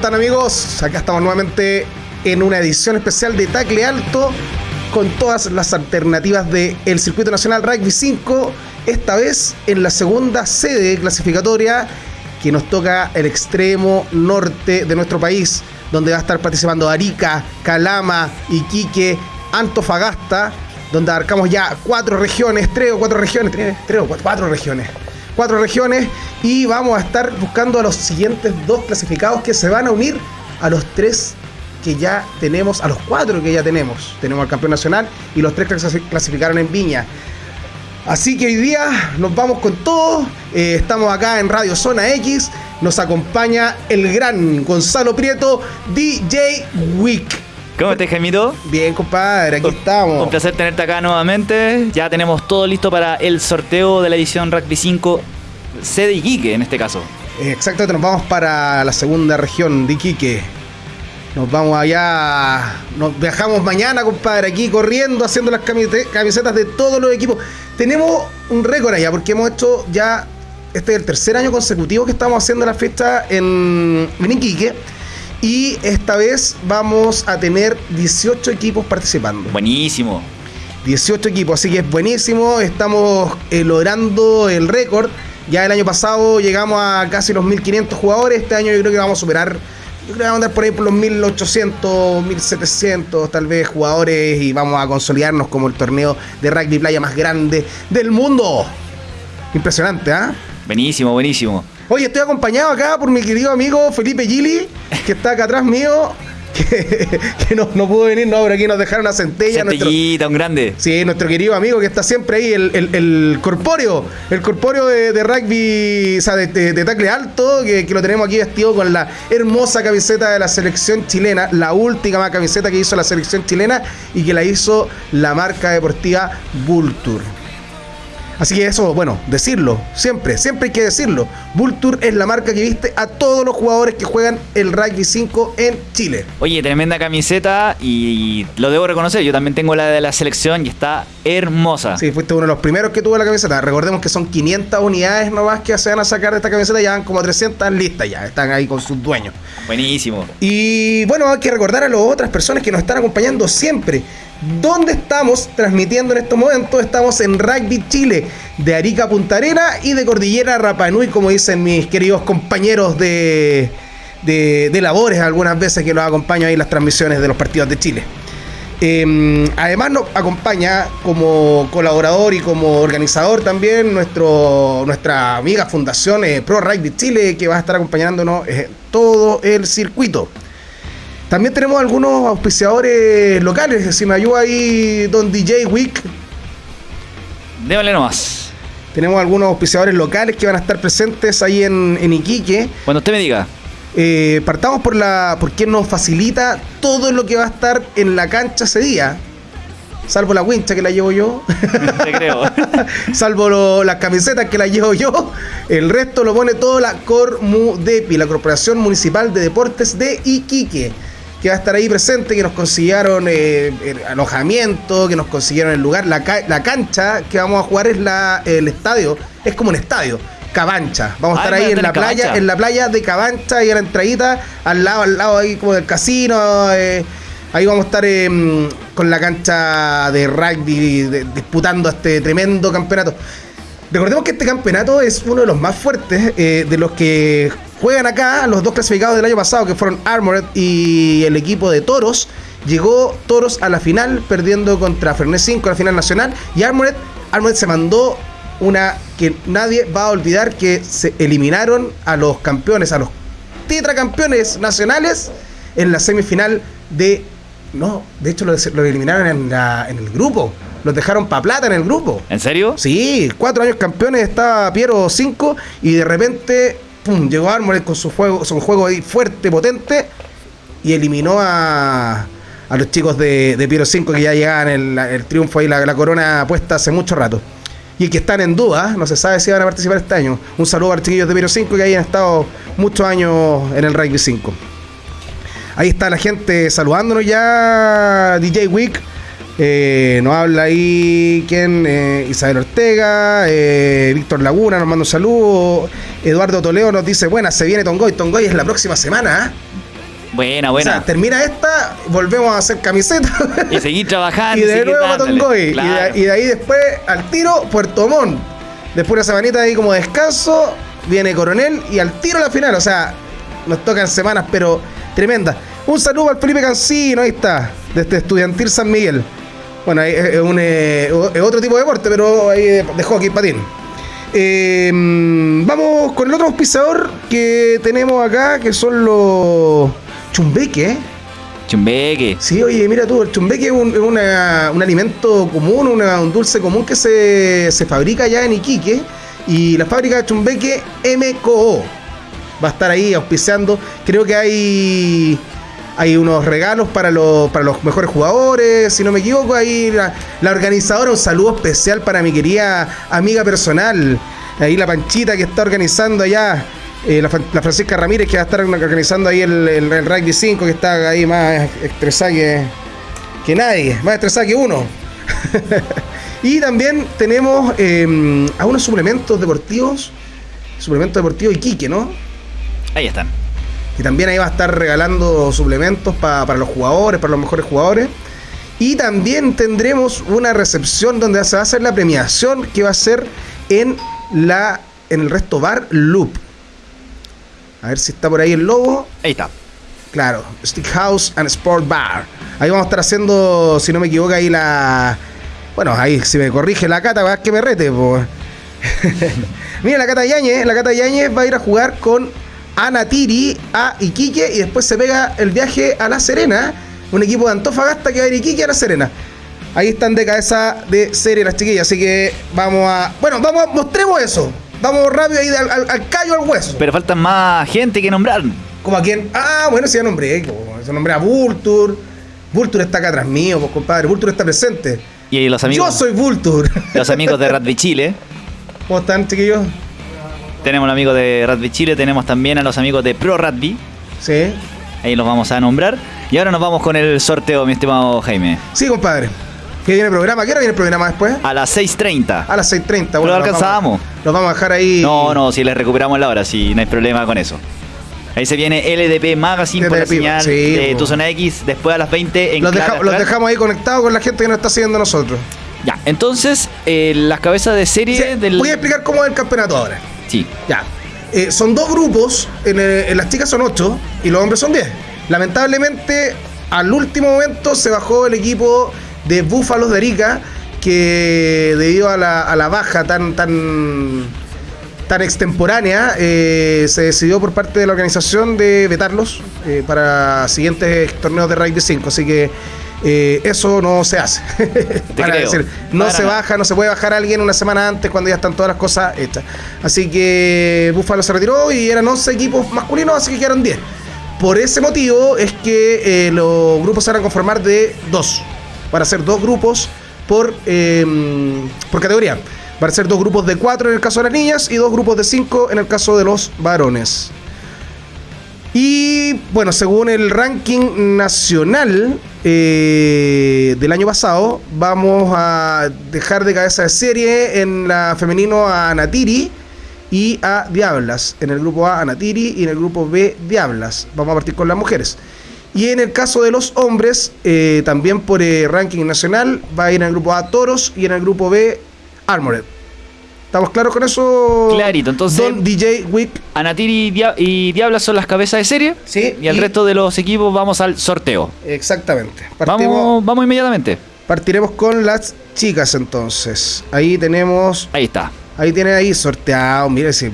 hola, ¿cómo están amigos? Acá estamos nuevamente en una edición especial de Tacle Alto con todas las alternativas del Circuito Nacional Rugby 5, esta vez en la segunda sede clasificatoria que nos toca el extremo norte de nuestro país, donde va a estar participando Arica, Calama, Iquique, Antofagasta, donde abarcamos ya cuatro regiones, tres o cuatro regiones, tres, o cuatro regiones cuatro regiones y vamos a estar buscando a los siguientes dos clasificados que se van a unir a los tres que ya tenemos, a los cuatro que ya tenemos. Tenemos al campeón nacional y los tres que se clasificaron en Viña. Así que hoy día nos vamos con todo. Eh, estamos acá en Radio Zona X. Nos acompaña el gran Gonzalo Prieto, DJ Week. ¿Cómo estás, Jaimito? Bien, compadre, aquí estamos. Un placer tenerte acá nuevamente. Ya tenemos todo listo para el sorteo de la edición Rugby 5 sede Iquique en este caso. Exactamente, nos vamos para la segunda región de Iquique. Nos vamos allá, nos viajamos mañana, compadre, aquí corriendo, haciendo las camisetas de todos los equipos. Tenemos un récord allá, porque hemos hecho ya, este es el tercer año consecutivo que estamos haciendo la fiesta en, en Iquique. Y esta vez vamos a tener 18 equipos participando. Buenísimo. 18 equipos, así que es buenísimo. Estamos eh, logrando el récord. Ya el año pasado llegamos a casi los 1500 jugadores. Este año yo creo que vamos a superar. Yo creo que vamos a andar por ahí por los 1800, 1700 tal vez jugadores y vamos a consolidarnos como el torneo de rugby playa más grande del mundo. Impresionante, ¿ah? Buenísimo, buenísimo. Oye, estoy acompañado acá por mi querido amigo Felipe Gili, que está acá atrás mío. Que, no, pudo venir, no, pero aquí nos dejaron una centella. Centellita, un grande. Sí, nuestro querido amigo que está siempre ahí, el, el, corpóreo, el corpóreo de, rugby, o sea, de, de, tacle alto, que, lo tenemos aquí vestido con la hermosa camiseta de la selección chilena, la última camiseta que hizo la selección chilena y que la hizo la marca deportiva Vulture. Así que eso, bueno, decirlo, siempre, siempre hay que decirlo. Vulture es la marca que viste a todos los jugadores que juegan el Rugby 5 en Chile. Oye, tremenda camiseta y lo debo reconocer, yo también tengo la de la selección y está hermosa. Sí, fuiste uno de los primeros que tuvo la camiseta. Recordemos que son 500 unidades nomás que se van a sacar de esta camiseta, ya van como 300 listas ya, están ahí con sus dueños. Buenísimo. Y bueno, hay que recordar a las otras personas que nos están acompañando siempre. ¿Dónde estamos transmitiendo en estos momentos? Estamos en Rugby Chile, de Arica Punta Arena y de Cordillera Rapanui, como dicen mis queridos compañeros de, de, labores algunas veces que nos acompañan ahí en las transmisiones de los partidos de Chile. Em, además nos acompaña como colaborador y como organizador también nuestro, nuestra amiga Fundación eh, Pro Rugby Chile que va a estar acompañándonos en todo el circuito. También tenemos algunos auspiciadores locales. Si me ayuda ahí Don DJ Week. Déjale nomás. Tenemos algunos auspiciadores locales que van a estar presentes ahí en, Iquique. Cuando usted me diga. Eh, partamos por la por quien nos facilita todo lo que va a estar en la cancha ese día. Salvo la wincha que la llevo yo. Te creo. Salvo las camisetas que la llevo yo. El resto lo pone todo la Cormudepi, la Corporación Municipal de Deportes de Iquique que va a estar ahí presente, que nos consiguieron eh, alojamiento, que nos consiguieron el lugar. La, la, cancha que vamos a jugar es la, el estadio, es como un estadio. Cabancha. Vamos a estar ahí en la playa, en la playa de Cabancha y a la entradita, al lado, al lado ahí como del casino. Eh, ahí vamos a estar em, con la cancha de rugby disputando este tremendo campeonato. Recordemos que este campeonato es uno de los más fuertes, eh, de los que juegan acá los dos clasificados del año pasado, que fueron Armored y el equipo de Toros. Llegó Toros a la final, perdiendo contra Fernet 5 a la final nacional. Y Armored, Armored se mandó una que nadie va a olvidar que se eliminaron a los campeones, a los tetracampeones nacionales en la semifinal de... No, de hecho lo, eliminaron en, en el grupo. Los dejaron para plata en el grupo. ¿En serio? Sí, cuatro años campeones, estaba Piero 5 y de repente pum, llegó Armored con su juego, su juego ahí fuerte, potente y eliminó a, a los chicos de, de Piero 5 que ya llegaban el, el triunfo ahí, la, la, corona puesta hace mucho rato. Y que están en duda, no se sabe si van a participar este año. Un saludo a los chiquillos de Piero 5 que ahí han estado muchos años en el Rugby 5. Ahí está la gente saludándonos ya, DJ Week Eh, nos habla ahí, ¿quién? Eh, Isabel Ortega, eh, Víctor Laguna nos manda un saludo. Eduardo Toledo nos dice, buena, se viene Tongoy. Tongoy es la próxima semana, ¿ah? Buena, buena. O sea, termina esta, volvemos a hacer camisetas. Y seguir trabajando. y de nuevo a Tongoy. Y, de, ahí después al tiro, Puerto Montt. Después una semanita ahí como descanso, viene Coronel y al tiro a la final. O sea, nos tocan semanas, pero tremendas. Un saludo al Felipe Cancino, ahí está, desde Estudiantil San Miguel. Bueno, es, un, eh, otro tipo de deporte, pero ahí de, hockey, patín. Eh, vamos con el otro auspiciador que tenemos acá, que son los chumbeque. Chumbeque. Sí, oye, mira tú, el chumbeque es un, un alimento común, un dulce común que se, se fabrica allá en Iquique. Y la fábrica de chumbeque MCO va a estar ahí auspiciando. Creo que hay hay unos regalos para los, para los mejores jugadores, si no me equivoco, ahí la, organizadora, un saludo especial para mi querida amiga personal, ahí la Panchita que está organizando allá, eh, la, Francisca Ramírez que va a estar organizando ahí el, el, Rugby 5, que está ahí más estresada que, que nadie, más estresada que uno. y también tenemos eh, algunos suplementos deportivos, suplementos deportivos Iquique, ¿no? Ahí están. Y también ahí va a estar regalando suplementos para los jugadores, para los mejores jugadores. Y también tendremos una recepción donde se va a hacer la premiación que va a ser en la en el resto bar Loop. A ver si está por ahí el logo. Ahí está. Claro, Stick House and Sport Bar. Ahí vamos a estar haciendo, si no me equivoco, ahí la. Bueno, ahí si me corrige la cata, va a que me rete, Mira, la cata Yañez, la cata Yañez va a ir a jugar con a Natiri, a Iquique y después se pega el viaje a La Serena. Un equipo de Antofagasta que va a ir Iquique a La Serena. Ahí están de cabeza de serie las chiquillas, así que vamos a. Bueno, vamos, mostremos eso. Vamos rápido ahí al, callo al hueso. Pero faltan más gente que nombrar. ¿Como a quién? Ah, bueno, sí, ya nombré. Se nombré a Vulture. Vulture está acá atrás mío, pues compadre. Vulture está presente. Y los amigos. Yo soy Vulture. Los amigos de Radvi Chile. ¿Cómo están, chiquillos? Tenemos un amigo de Rugby Chile, tenemos también a los amigos de Pro Rugby. Sí. Ahí los vamos a nombrar. Y ahora nos vamos con el sorteo, mi estimado Jaime. Sí, compadre. ¿Qué viene el programa? ¿Qué hora viene el programa después? A las 6.30. A las 6.30. Bueno, lo alcanzábamos. Los vamos a dejar ahí. No, no, si les recuperamos la hora, si no hay problema con eso. Ahí se viene LDP Magazine por la señal de Tu Zona X después a las 20 en los, los dejamos ahí conectados con la gente que nos está siguiendo nosotros. Ya, entonces, eh, las cabezas de serie del... Voy a explicar cómo es el campeonato ahora. Ya. Eh, son dos grupos, en, las chicas son ocho y los hombres son diez. Lamentablemente, al último momento se bajó el equipo de Búfalos de Arica, que debido a la, baja tan, tan, tan extemporánea, eh, se decidió por parte de la organización de vetarlos eh, para siguientes torneos de Rugby 5. Así que eh, eso no se hace. Para decir, no se baja, no se puede bajar a alguien una semana antes cuando ya están todas las cosas hechas. Así que Búfalo se retiró y eran 11 equipos masculinos, así que quedaron 10. Por ese motivo es que eh, los grupos se van a conformar de dos. Para ser dos grupos por, em, por categoría. Van a ser dos grupos de cuatro en el caso de las niñas y dos grupos de cinco en el caso de los varones. Y bueno, según el ranking nacional eh, del año pasado, vamos a dejar de cabeza de serie en la femenino a Natiri y a Diablas. En el grupo A, a Natiri y en el grupo B, Diablas. Vamos a partir con las mujeres. Y en el caso de los hombres, eh, también por el ranking nacional, va a ir en el grupo A Toros y en el grupo B Armored. ¿Estamos claros con eso? Clarito, entonces. Don DJ Wick. Anatiri y, Diabla son las cabezas de serie. Sí. Y el resto de los equipos vamos al sorteo. Exactamente. vamos, vamos inmediatamente. Partiremos con las chicas entonces. Ahí tenemos. Ahí está. Ahí tiene ahí sorteado. Mire, sí.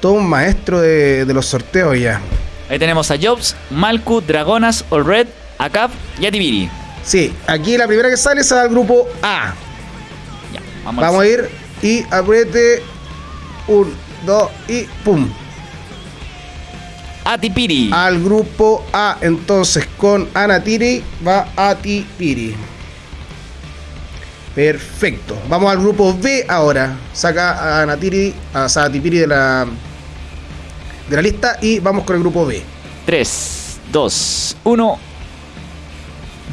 Todo un maestro de, los sorteos ya. Ahí tenemos a Jobs, Malku, Dragonas, All Red, Acap y Atibiri. Sí, aquí la primera que sale es al grupo A. Ya, vamos, vamos a ir y apriete. Un, dos y pum. Atipiri. Al grupo A. Entonces con Anatiri va Atipiri. Perfecto. Vamos al grupo B ahora. Saca a Anatiri, a Atipiri de la, de la lista y vamos con el grupo B. 3, 2, 1.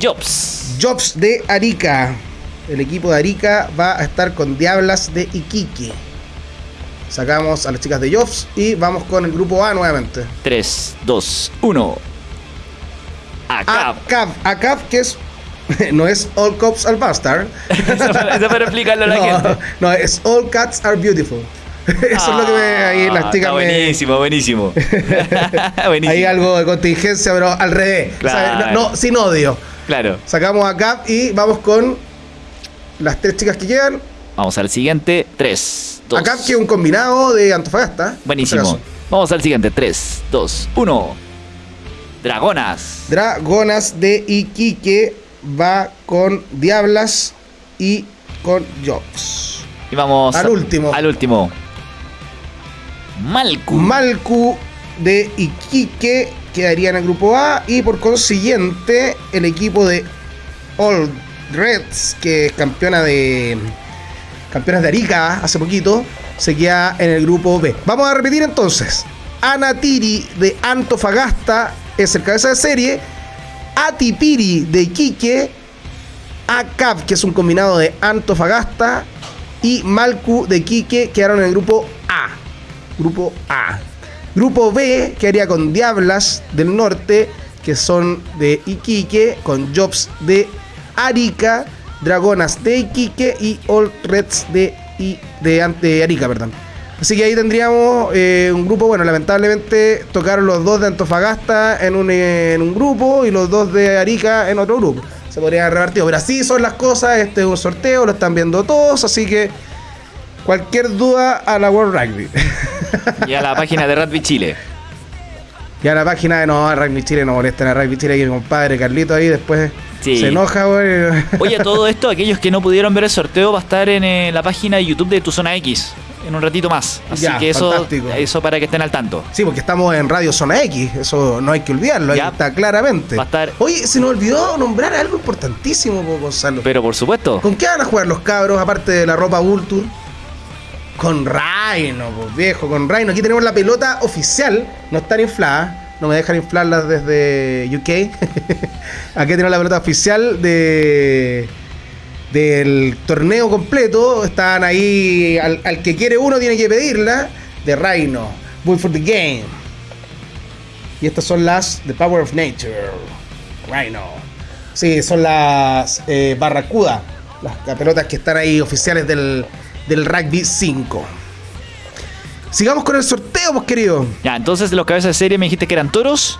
Jobs. Jobs de Arica. El equipo de Arica va a estar con Diablas de Iquique. Sacamos a las chicas de Jobs y vamos con el grupo A nuevamente. 3, 2, 1. ACAP. ACAP, que es no es All Cops Are Bastard. eso, para explicarlo a la gente. No, es All Cats Are Beautiful. Eso es lo que me, ahí las ah, chicas buenísimo, buenísimo, buenísimo. Hay algo de contingencia, pero al revés. no, sin odio. Claro. Sacamos a Cap y vamos con las tres chicas que quedan. Vamos al siguiente. 3, 2. Acá que un combinado de Antofagasta. Buenísimo. Vamos al siguiente. 3, 2, 1. Dragonas. Dragonas de Iquique va con Diablas y con Jobs. Y vamos al último. Al último. Malcu. Malcu de Iquique quedaría en el grupo A y por consiguiente el equipo de Old Reds, que es campeona de campeonas de Arica hace poquito, se queda en el grupo B. Vamos a repetir entonces. Anatiri de Antofagasta es el cabeza de serie. Atipiri de Iquique. ACAP, que es un combinado de Antofagasta. Y Malcu de Iquique quedaron en el grupo A. Grupo A. Grupo B quedaría con Diablas del Norte, que son de Iquique, con Jobs de Arica, Dragonas de Iquique y Old Reds de, de, Arica, perdón. Así que ahí tendríamos eh, un grupo, bueno, lamentablemente tocaron los dos de Antofagasta en un, en un grupo y los dos de Arica en otro grupo. Se podría haber revertido, pero así son las cosas, este es un sorteo, lo están viendo todos, así que cualquier duda a la World Rugby. Y a la página de Rugby Chile. Y a la página de no, Rugby Chile no molesta a Rugby Chile, que mi compadre Carlito ahí después se enoja, güey. Oye, todo esto, aquellos que no pudieron ver el sorteo, va a estar en eh, la página de YouTube de Tu Zona X en un ratito más. Así que eso, eso para que estén al tanto. Sí, porque estamos en Radio Zona X, eso no hay que olvidarlo, ahí está claramente. Va a estar... Oye, se nos olvidó nombrar algo importantísimo, Gonzalo. Pero por supuesto. ¿Con qué van a jugar los cabros, aparte de la ropa Vulture? Con Rhino, pues viejo, con Rhino. Aquí tenemos la pelota oficial, no están infladas no me dejan inflarlas desde UK. Aquí tenemos la pelota oficial de del torneo completo. Están ahí, al, que quiere uno tiene que pedirla. De Rhino, Bull for the Game. Y estas son las The Power of Nature. Rhino. Sí, son las eh, Barracuda. Las, pelotas que están ahí oficiales del, del Rugby 5. Sigamos con el sorteo, pues querido. Ya, entonces los cabezas de serie me dijiste que eran toros.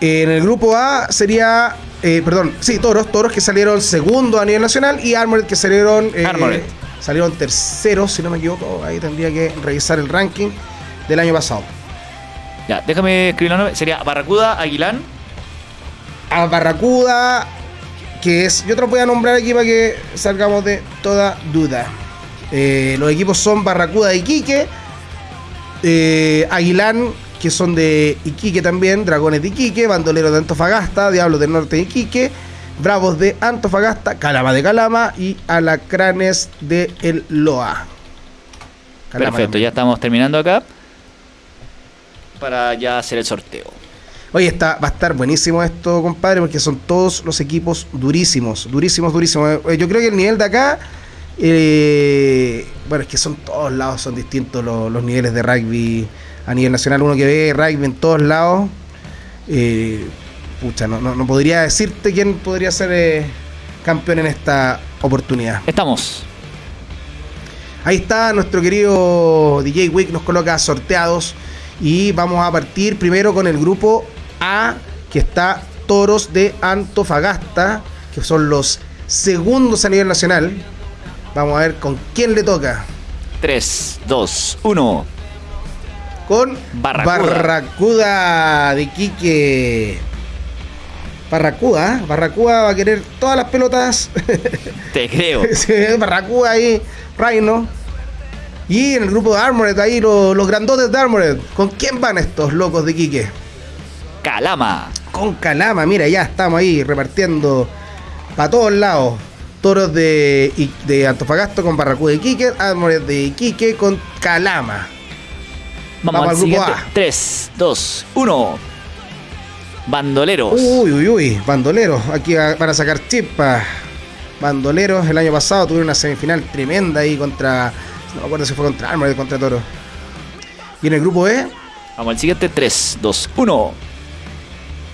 En el grupo A sería, eh, perdón, sí, toros, toros que salieron segundo a nivel nacional y Armored que salieron, eh, salieron terceros, si no me equivoco. Ahí tendría que revisar el ranking del año pasado. Ya, déjame escribir la nombre. Sería Barracuda, Aguilán. A Barracuda, que es, yo te lo voy a nombrar aquí para que salgamos de toda duda. Eh, los equipos son Barracuda y Quique eh, Aguilán, que son de Iquique también, Dragones de Iquique, Bandoleros de Antofagasta, Diablos del Norte de Iquique, Bravos de Antofagasta, Calama de Calama y Alacranes de El Loa. Perfecto, ya estamos terminando acá para ya hacer el sorteo. Oye, está, va a estar buenísimo esto, compadre, porque son todos los equipos durísimos, durísimos, durísimos. Eh, yo creo que el nivel de acá eh, bueno, es que son todos lados, son distintos los, niveles de rugby a nivel nacional. Uno que ve rugby en todos lados, eh, pucha, no, podría decirte quién podría ser eh, campeón en esta oportunidad. Estamos. Ahí está nuestro querido DJ Wick, nos coloca sorteados y vamos a partir primero con el grupo A, que está Toros de Antofagasta, que son los segundos a nivel nacional. Vamos a ver con quién le toca. 3, 2, 1. Con Barracuda, de Quique. Barracuda, ¿eh? Barracuda va a querer todas las pelotas. Te creo. Barracuda ahí, Reino. Y en el grupo de Armored, ahí los, los grandotes de Armored. ¿Con quién van estos locos de Quique? Calama. Con Calama, mira, ya estamos ahí repartiendo para todos lados toros de, de Antofagasta con Barracuda de Iquique, Armored de Iquique con Calama. Vamos, al grupo A. 3, 2, 1. Bandoleros. Uy, uy, uy, bandoleros. Aquí van a sacar chispas. Bandoleros el año pasado tuvieron una semifinal tremenda ahí contra. No me acuerdo si fue contra Armored, contra Toro. Y en el grupo E. Vamos al siguiente: 3, 2, 1.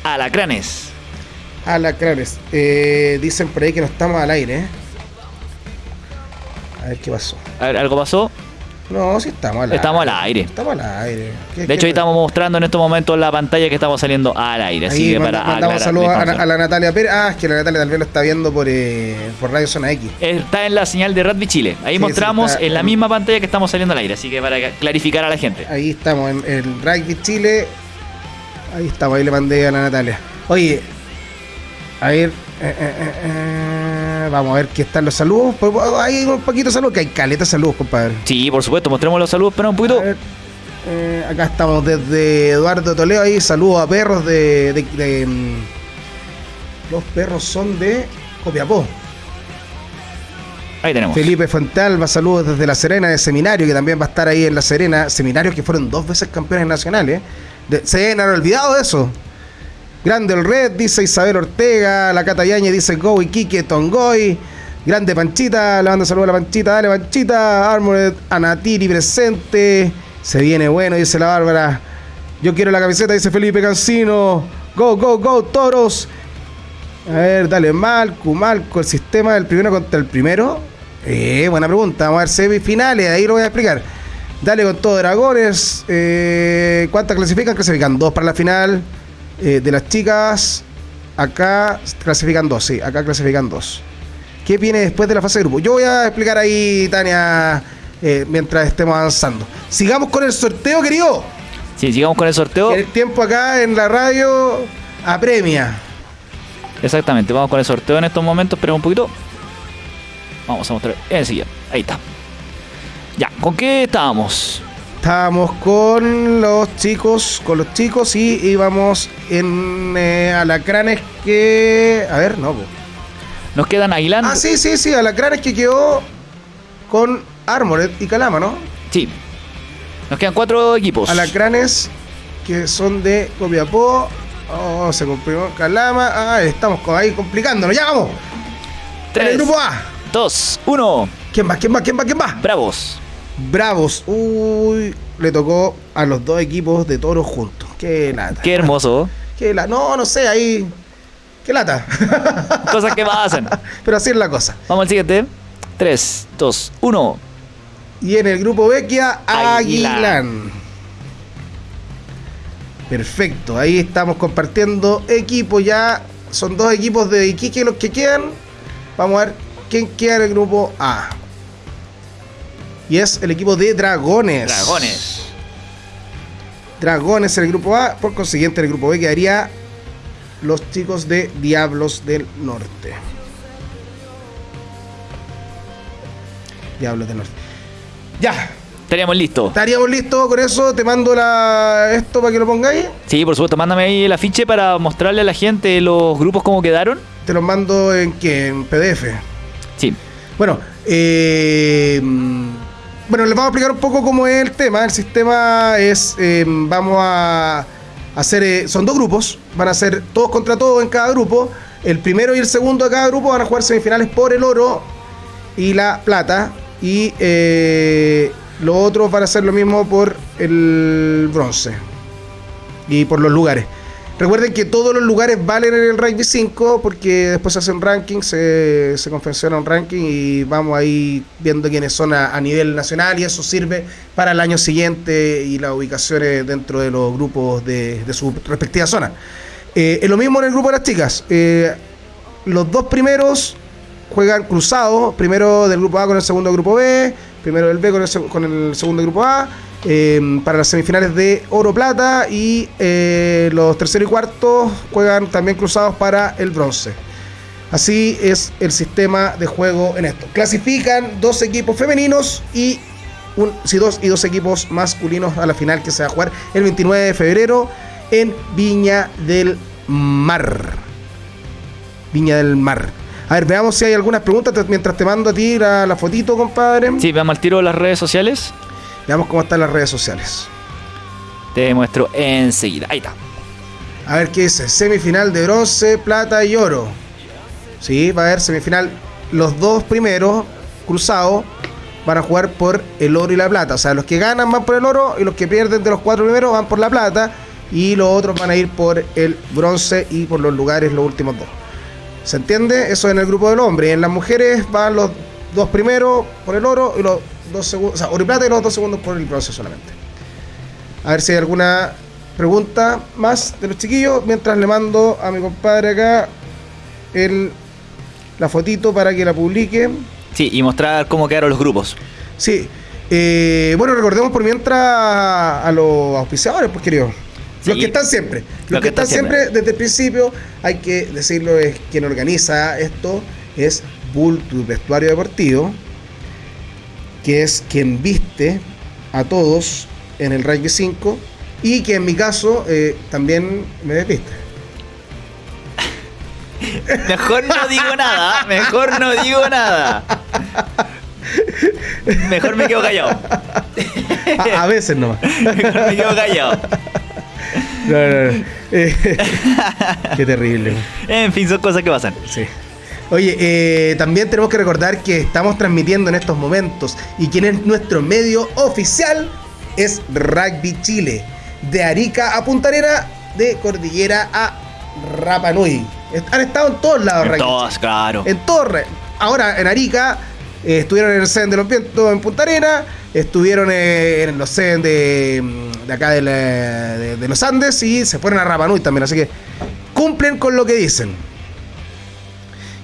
Alacranes. Alacranes. Eh, dicen por ahí que no estamos al aire. ¿eh? A ver qué pasó. A ver, ¿algo pasó? No, sí estamos al aire. Estamos al aire. Estamos al aire. De hecho, ahí estamos mostrando en estos momentos la pantalla que estamos saliendo al aire. Así que para mandamos saludos a, a, la Natalia Pérez. Ah, es que la Natalia también lo está viendo por, eh, por Radio Zona X. Está en la señal de Rugby Chile. Ahí mostramos en la misma pantalla que estamos saliendo al aire. Así que para clarificar a la gente. Ahí estamos en el Rugby Chile. Ahí estamos, ahí le mandé a la Natalia. Oye, a ver. Eh, eh, eh, vamos a ver qué están los saludos. Pues, hay un poquito de saludos, que hay caleta de saludos, compadre. Sí, por supuesto, mostremos los saludos, pero un poquito. acá estamos desde Eduardo Toledo ahí. Saludos a perros de. Mm, los perros son de Copiapó. Ahí tenemos. Felipe Fuentalba, saludos desde La Serena de Seminario, que también va a estar ahí en La Serena. Seminarios que fueron dos veces campeones nacionales. se han olvidado de eso. Grande el Red, dice Isabel Ortega. La Cata dice Go y Kike Tongoy. Grande Panchita, le mando saludos a la Panchita. Dale Panchita. Armored Anatiri presente. Se viene bueno, dice la Bárbara. Yo quiero la camiseta, dice Felipe Cancino. Go, go, go, toros. A ver, dale, Malco, Malco, el sistema del primero contra el primero. Eh, buena pregunta. Vamos a ver semifinales, ahí lo voy a explicar. Dale con todo, Dragones. Eh, ¿Cuántas clasifican? Clasifican dos para la final. Eh, de las chicas, acá clasifican dos, sí, acá clasifican dos. ¿Qué viene después de la fase de grupo? Yo voy a explicar ahí, Tania, eh, mientras estemos avanzando. Sigamos con el sorteo, querido. Sí, sigamos con el sorteo. El tiempo acá en la radio apremia. Exactamente, vamos con el sorteo en estos momentos, pero un poquito. Vamos a mostrar enseguida. Ahí está. Ya, ¿con qué estábamos? Estábamos con los chicos, con los chicos y íbamos en eh, alacranes que. A ver, no. Nos quedan Aguilán. Ah, sí, sí, sí, alacranes que quedó con Armored y Calama, ¿no? Sí. Nos quedan cuatro equipos. Alacranes que son de Copiapó. Oh, se comprimió Calama. Ah, estamos ahí complicándonos. ¡Ya vamos! Tres, el grupo A. Dos, uno. ¿Quién va? ¿Quién va? ¿Quién va? ¿Quién va? Bravos. Bravos. Uy, le tocó a los dos equipos de toros juntos. Qué lata. Qué hermoso. Qué lata. No, no sé, ahí. Qué lata. Cosas que pasan. Pero así es la cosa. Vamos al siguiente. 3, 2, 1. Y en el grupo Vecchia, Aguilán. Perfecto, ahí estamos compartiendo equipos ya. Son dos equipos de Iquique los que quedan. Vamos a ver quién queda en el grupo A. Y es el equipo de Dragones. Dragones. Dragones en el grupo A. Por consiguiente, en el grupo B quedaría los chicos de Diablos del Norte. Diablos del Norte. Ya. Estaríamos listos. Estaríamos listos con eso. Te mando la esto para que lo pongáis. Sí, por supuesto. Mándame ahí el afiche para mostrarle a la gente los grupos cómo quedaron. Te los mando en qué? En PDF. Sí. Bueno, eh bueno, les vamos a explicar un poco cómo es el tema. El sistema es, em, vamos a hacer, eh, son dos grupos, van a ser todos contra todos en cada grupo. El primero y el segundo de cada grupo van a jugar semifinales por el oro y la plata. Y eh, los otros van a hacer lo mismo por el bronce y por los lugares. Recuerden que todos los lugares valen en el rugby 5 porque después se hace un ranking, se, se confecciona un ranking y vamos ahí viendo quiénes son a, nivel nacional y eso sirve para el año siguiente y las ubicaciones dentro de los grupos de, su respectiva zona. Eh, es lo mismo en el grupo de las chicas. Eh, los dos primeros juegan cruzados, primero del grupo A con el segundo grupo B, primero del B con el, con el segundo grupo A eh, para las semifinales de oro plata y eh, los terceros y cuartos juegan también cruzados para el bronce. Así es el sistema de juego en esto. Clasifican dos equipos femeninos y un, dos y dos equipos masculinos a la final que se va a jugar el 29 de febrero en Viña del Mar. Viña del Mar. A ver, veamos si hay algunas preguntas mientras te mando a ti la, la fotito, compadre. Sí, veamos al tiro de las redes sociales. Veamos cómo están las redes sociales. Te muestro enseguida. Ahí está. A ver qué dice. Semifinal de bronce, plata y oro. Sí, va a haber semifinal. Los dos primeros cruzados van a jugar por el oro y la plata. O sea, los que ganan van por el oro y los que pierden de los cuatro primeros van por la plata. Y los otros van a ir por el bronce y por los lugares los últimos dos. ¿Se entiende? Eso en el grupo del hombre. En las mujeres van los dos primeros por el oro y los dos segundos. O sea, oro y los dos segundos por el bronce solamente. A ver si hay alguna pregunta más de los chiquillos. Mientras le mando a mi compadre acá el, la fotito para que la publique. Sí, y mostrar cómo quedaron los grupos. Sí. Eh, bueno, recordemos por mientras a los auspiciadores, pues querido. los que están siempre. Los, que, están siempre. desde el principio, hay que decirlo, es quien organiza esto, es Bull, tu vestuario deportivo, que es quien viste a todos en el Rugby 5 y que en mi caso eh, también me despiste. Mejor no digo nada, mejor no digo nada. Mejor me quedo callado. A, veces nomás. Mejor me quedo callado. No, no, no. Eh, qué terrible. En fin, son cosas que pasan. Sí. Oye, eh, también tenemos que recordar que estamos transmitiendo en estos momentos y quien es nuestro medio oficial es Rugby Chile. De Arica a Punta Arena, de Cordillera a Rapa Nui. Han estado en todos lados, En todos, claro. En Torre. Ahora, en Arica, eh, estuvieron en el CEN de los Vientos en Punta Arena, estuvieron en los CEN de, de acá de, los Andes y se fueron a Rapa Nui también. Así que cumplen con lo que dicen.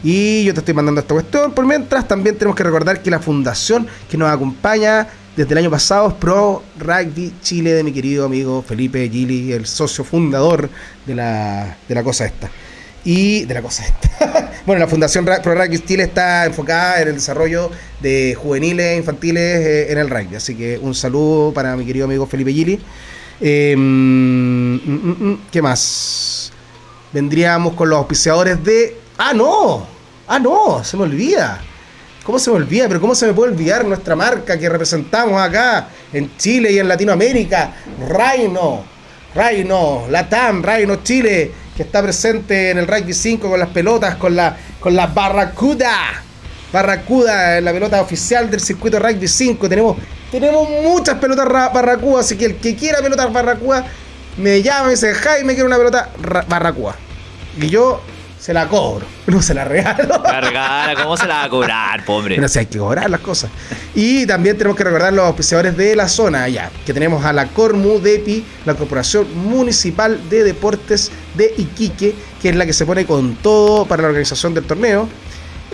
Y yo te estoy mandando esta cuestión. Por mientras, también tenemos que recordar que la fundación que nos acompaña desde el año pasado es Pro Rugby Chile de mi querido amigo Felipe Gili, el socio fundador de la, de la cosa esta. Y de la cosa esta. bueno, la Fundación Pro Rugby Chile está enfocada en el desarrollo de juveniles infantiles eh, en el rugby. Así que un saludo para mi querido amigo Felipe Gili. Em, mm, mm, mm, ¿Qué más? Vendríamos con los auspiciadores de. ¡Ah, no! ¡Ah, no! Se me olvida. ¿Cómo se me olvida? Pero ¿cómo se me puede olvidar nuestra marca que representamos acá en Chile y en Latinoamérica? Reino, Reino, Latam, Reino Chile, que está presente en el Rugby 5 con las pelotas, con la, con la Barracuda. Barracuda, la pelota oficial del circuito Rugby 5. Tenemos, tenemos muchas pelotas Barracuda, así que el que quiera pelotas Barracuda, me llama y dice, Jaime, quiero una pelota Barracuda. Y yo se la cobro, no se la regalo. La regala, ¿cómo se la va a cobrar, pobre? Pero si hay que cobrar las cosas. Y también tenemos que recordar los auspiciadores de la zona allá, que tenemos a la Cormu Depi, la Corporación Municipal de Deportes de Iquique, que es la que se pone con todo para la organización del torneo.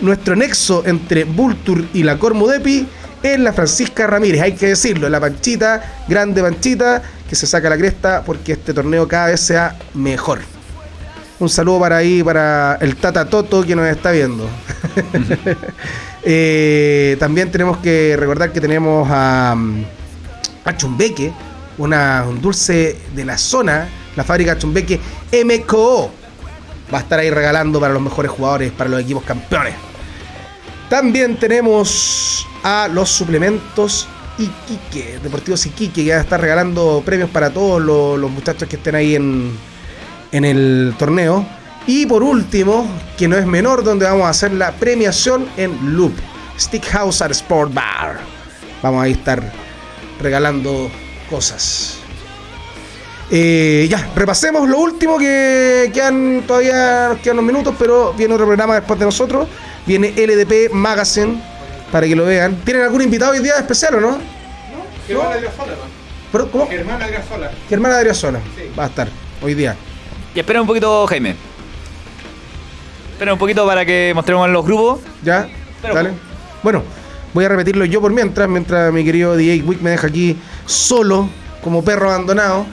Nuestro nexo entre Vultur y la Cormu Depi es la Francisca Ramírez, hay que decirlo, la panchita, grande panchita, que se saca la cresta porque este torneo cada vez sea mejor. Un saludo para ahí, para el Tata Toto que nos está viendo. Eh, también tenemos que recordar que tenemos a, a Chumbeque, una, un dulce de la zona, la fábrica Chumbeque MKO. Va a estar ahí regalando para los mejores jugadores, para los equipos campeones. También tenemos a los suplementos Iquique, Deportivos Iquique, que va a estar regalando premios para todos los muchachos que estén ahí en, en el torneo. Y por último, que no es menor, donde vamos a hacer la premiación en Loop, Stick House at Sport Bar. Vamos a estar regalando cosas. Eh, ya, repasemos lo último que quedan todavía nos quedan unos minutos, pero viene otro programa después de nosotros. Viene LDP Magazine para que lo vean. ¿Tienen algún invitado hoy día especial o no? No, Germán Adriasola. ¿Cómo? Germán Adriasola. Germán Adriasola. Va a estar hoy día. Y espera un poquito, Jaime. Espera un poquito para que mostremos los grupos. Ya, dale. Bueno, voy a repetirlo yo por mientras, mientras mi querido DJ Wick me deja aquí solo, como perro abandonado.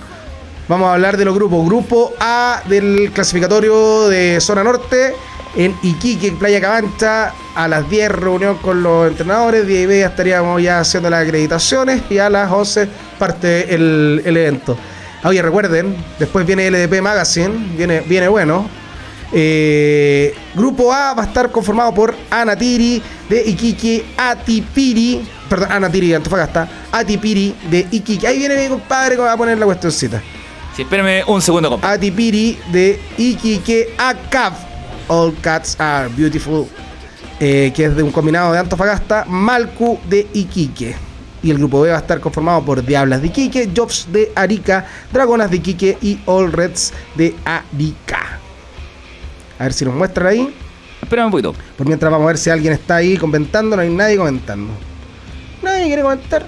Vamos a hablar de los grupos. Grupo A del clasificatorio de zona norte en Iquique, Playa Cabancha, a las 10 reunión con los entrenadores, 10 y media estaríamos ya haciendo las acreditaciones y a las 11 parte el, el evento. Oye, recuerden, después viene LDP Magazine, viene, viene bueno. Eh, grupo A va a estar conformado por Anatiri de Iquique, Atipiri, perdón, Anatiri de Antofagasta, Atipiri de Iquique. Ahí viene mi compadre que va a poner la cuestioncita. Sí, espérame un segundo, compa. Atipiri de Iquique Acap. All cats are beautiful. Eh, que es de un combinado de Antofagasta. Malcu de Iquique. Y el grupo B va a estar conformado por Diablas de Iquique, Jobs de Arica, Dragonas de Iquique y All Reds de Arica. A ver si nos muestran ahí. Espérame un poquito. Por mientras vamos a ver si alguien está ahí comentando. No hay nadie comentando. Nadie quiere comentar.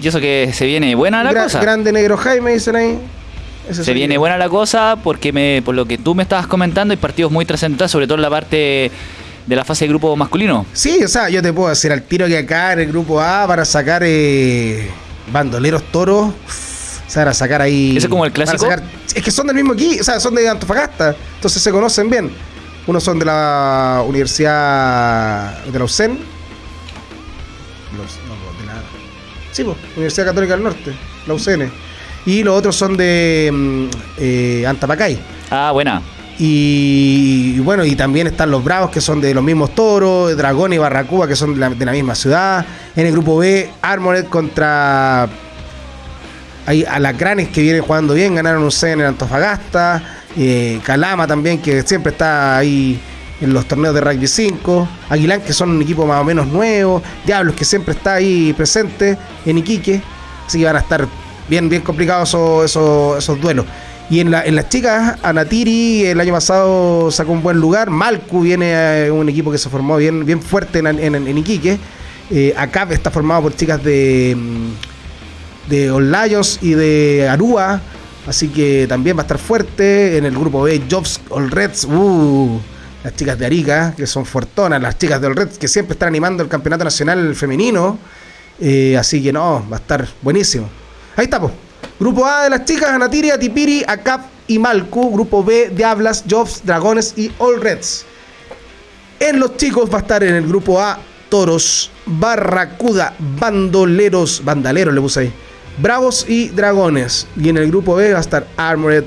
Y eso que se viene buena la cosa. Grande negro Jaime, dicen ahí. se viene buena la cosa porque me, por lo que tú me estabas comentando hay partidos muy trascendentales, sobre todo en la parte de la fase de grupo masculino. Sí, o sea, yo te puedo decir al tiro que acá en el grupo A para sacar eh, bandoleros toros. O sea, para sacar ahí. ¿Ese es como el clásico? es que son del mismo aquí, o sea, son de Antofagasta. Entonces se conocen bien. Unos son de la Universidad de la UCEN. Los, no, de la. Sí, pues, Universidad Católica del Norte, la UCN. Y los otros son de mm, eh, Antapacay. Ah, buena. Y, bueno, y también están los Bravos, que son de los mismos toros, Dragón y Barracuba, que son de la, misma ciudad. En el grupo B, Armored contra hay alacranes que vienen jugando bien, ganaron un C en el Antofagasta. Eh, Calama también, que siempre está ahí en los torneos de rugby 5. Aguilán, que son un equipo más o menos nuevo. Diablos, que siempre está ahí presente en Iquique. Así que van a estar bien, bien complicados esos, esos duelos. Y en, la, en las chicas, Anatiri el año pasado sacó un buen lugar. Malcu viene a un equipo que se formó bien, bien fuerte en, Iquique. Eh, ACAP está formado por chicas de, mm, de All Lions y de Arúa. Así que también va a estar fuerte. En el grupo B, Jobs All Reds. Uh, las chicas de Arica, que son fortonas. Las chicas de All Reds, que siempre están animando el campeonato nacional femenino. Eh, así que no, va a estar buenísimo. Ahí está, pues. Grupo A de las chicas, Anatiri, Atipiri, Acap y Malcu. Grupo B, Diablas, Jobs, Dragones y All Reds. En los chicos va a estar en el grupo A, Toros, Barracuda, Bandoleros, Bandaleros le puse ahí, Bravos y Dragones. Y en el grupo B va a estar Armored,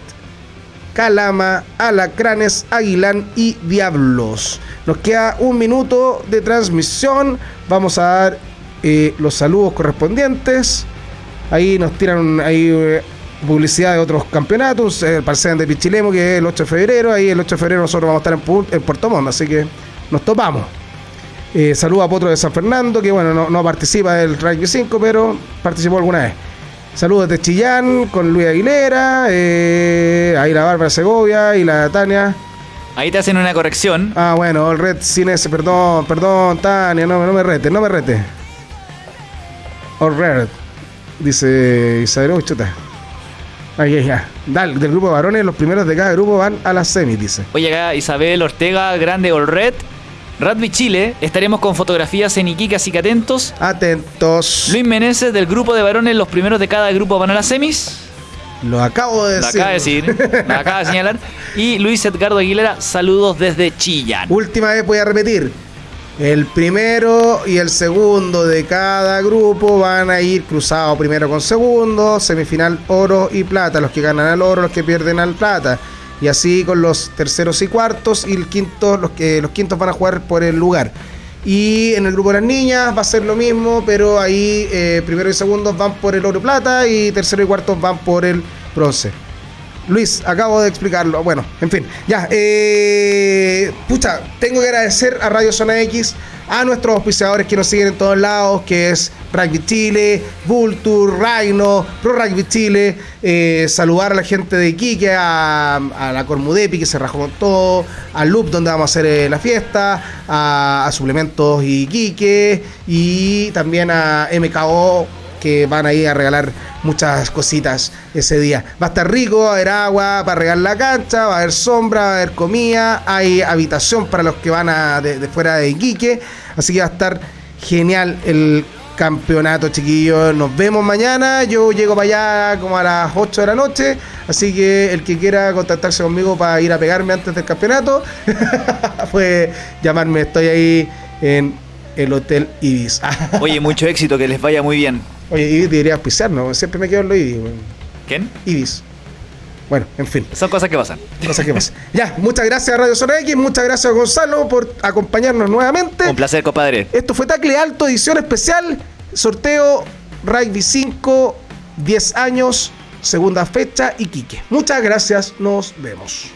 Calama, Alacranes, Aguilán y Diablos. Nos queda un minuto de transmisión. Vamos a dar eh, los saludos correspondientes. Ahí nos tiran ahí eh, publicidad de otros campeonatos, el Parcén de Pichilemo, que es el 8 de febrero. Ahí el 8 de febrero nosotros vamos a estar en, Puerto Montt, así que nos topamos. Eh, saludos a Potro de San Fernando, que bueno, no, participa del Rugby 5, pero participó alguna vez. Saludos de Chillán con Luis Aguilera, eh, ahí la Bárbara Segovia y la Tania. Ahí te hacen una corrección. Ah, bueno, el Red Cines, perdón, perdón, Tania, no, no me rete, no me rete. All Red. Dice Isabel, chuta. Ahí, ya. Dale, del grupo de varones, los primeros de cada grupo van a las semis, dice. Oye, acá Isabel Ortega, Grande Olred, Radby Chile, estaremos con fotografías en Iquique, así que atentos. Atentos. Luis Meneses, del grupo de varones, los primeros de cada grupo van a las semis. Lo acabo de decir. Lo acaba de decir, lo acaba de señalar. Y Luis Edgardo Aguilera, saludos desde Chillán. Última vez voy a repetir. El primero y el segundo de cada grupo van a ir cruzados primero con segundo, semifinal oro y plata. Los que ganan al oro, los que pierden al plata. Y así con los terceros y cuartos y el quinto, los que los quintos van a jugar por el lugar. Y en el grupo de las niñas va a ser lo mismo, pero ahí eh, primero y segundo van por el oro y plata y tercero y cuarto van por el bronce. Luis, acabo de explicarlo. Bueno, en fin, ya. Eh, pucha, tengo que agradecer a Radio Zona X, a nuestros auspiciadores que nos siguen en todos lados, que es Rugby Chile, Vulture, Rhino, Pro Rugby Chile. Eh, saludar a la gente de Iquique, a, la Cormudepi que se rajó con todo, a Loop donde vamos a hacer eh, la fiesta, a, a Suplementos Iquique y también a MKO que van a ir a regalar muchas cositas ese día. Va a estar rico, va a haber agua para regar la cancha, va a haber sombra, va a haber comida, hay habitación para los que van a de, fuera de Iquique, así que va a estar genial el campeonato, chiquillos. Nos vemos mañana. Yo llego para allá como a las 8 de la noche. Así que el que quiera contactarse conmigo para ir a pegarme antes del campeonato, pues llamarme. Estoy ahí en el Hotel Ibis. Oye, mucho éxito, que les vaya muy bien. Oye, Ibis debería ¿no? Siempre me quedo en lo Ibis. ¿Quién? Ibis. Bueno, en fin. Son cosas que pasan. Cosas que pasan. ya, muchas gracias a Radio Zona X, muchas gracias a Gonzalo por acompañarnos nuevamente. Un placer, compadre. Esto fue Tacle Alto, edición especial, sorteo Rugby 5, 10 años, segunda fecha, Iquique. Muchas gracias, nos vemos.